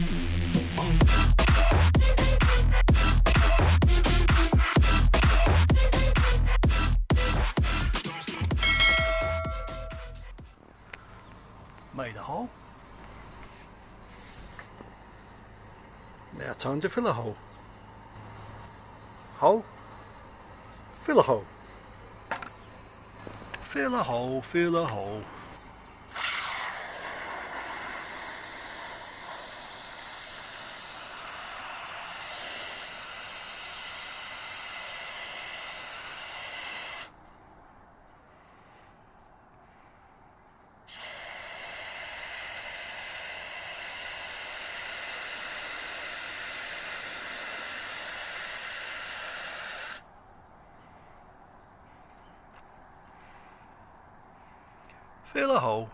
Made a hole. Now time to fill a hole. Hole. Fill a hole. Fill a hole, fill a hole. Fill a hole.